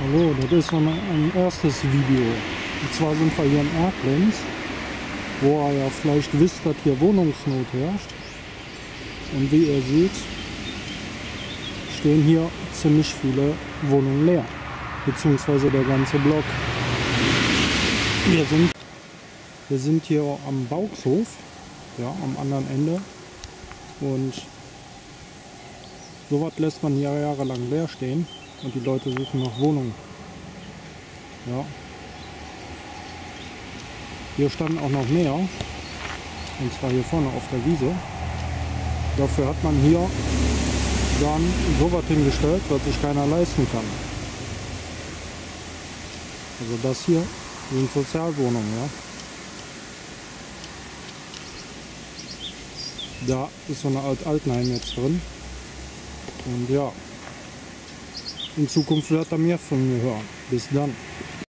Hallo, das ist ein, ein erstes Video. Und zwar sind wir hier in Erklenz, wo ihr ja vielleicht wisst, dass hier Wohnungsnot herrscht. Und wie ihr seht, stehen hier ziemlich viele Wohnungen leer, beziehungsweise der ganze Block. Wir sind, wir sind hier am Bauxhof, ja, am anderen Ende. Und sowas lässt man hier jahrelang leer stehen und die Leute suchen nach Wohnungen. Ja. Hier standen auch noch mehr, und zwar hier vorne auf der Wiese. Dafür hat man hier dann sowas hingestellt, was sich keiner leisten kann. Also das hier sind Sozialwohnungen, ja. Da ist so eine Alt Altenheim jetzt drin. Und ja, in Zukunft wird er mehr von mir hören. Bis dann.